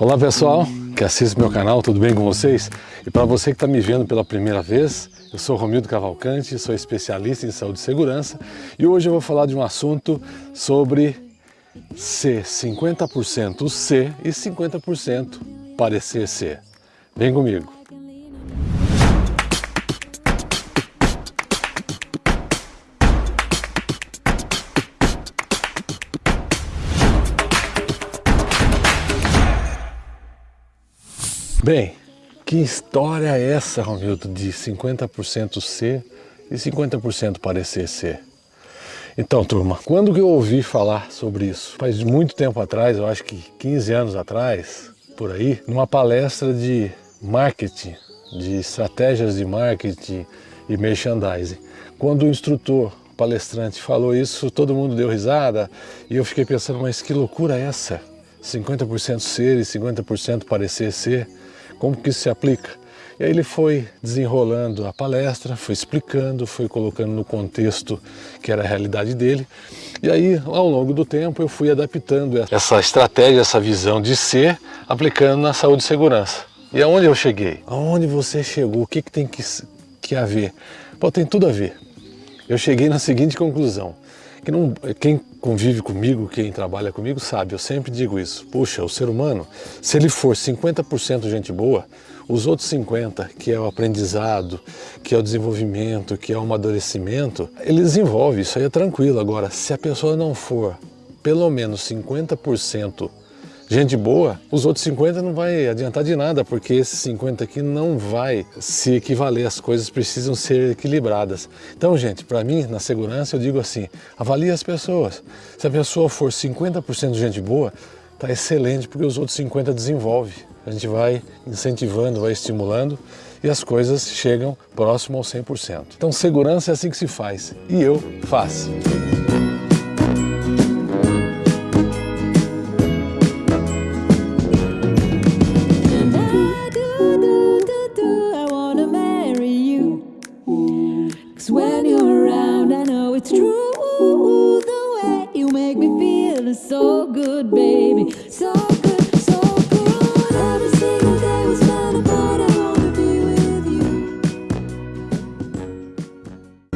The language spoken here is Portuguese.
Olá pessoal, que assiste meu canal, tudo bem com vocês? E para você que está me vendo pela primeira vez, eu sou Romildo Cavalcante, sou especialista em saúde e segurança e hoje eu vou falar de um assunto sobre ser 50% ser e 50% parecer ser. Vem comigo! Bem, que história é essa, Romildo, de 50% ser e 50% parecer ser? Então, turma, quando que eu ouvi falar sobre isso? Faz muito tempo atrás, eu acho que 15 anos atrás, por aí, numa palestra de marketing, de estratégias de marketing e merchandising. Quando o instrutor, palestrante falou isso, todo mundo deu risada e eu fiquei pensando, mas que loucura é essa? 50% ser e 50% parecer ser? Como que isso se aplica. E aí ele foi desenrolando a palestra, foi explicando, foi colocando no contexto que era a realidade dele. E aí, ao longo do tempo, eu fui adaptando essa estratégia, essa visão de ser, aplicando na saúde e segurança. E aonde eu cheguei? Aonde você chegou? O que, que tem que, que haver? Pô, tem tudo a ver. Eu cheguei na seguinte conclusão, não, quem convive comigo, quem trabalha comigo sabe, eu sempre digo isso. Puxa, o ser humano, se ele for 50% gente boa, os outros 50%, que é o aprendizado, que é o desenvolvimento, que é o amadurecimento, ele desenvolve, isso aí é tranquilo. Agora, se a pessoa não for pelo menos 50% gente boa, os outros 50 não vai adiantar de nada, porque esses 50 aqui não vai se equivaler, as coisas precisam ser equilibradas. Então, gente, para mim, na segurança, eu digo assim, avalie as pessoas. Se a pessoa for 50% gente boa, tá excelente, porque os outros 50 desenvolve. A gente vai incentivando, vai estimulando e as coisas chegam próximo ao 100%. Então, segurança é assim que se faz, e eu faço. it's true the way you make me feel so good, baby, so good.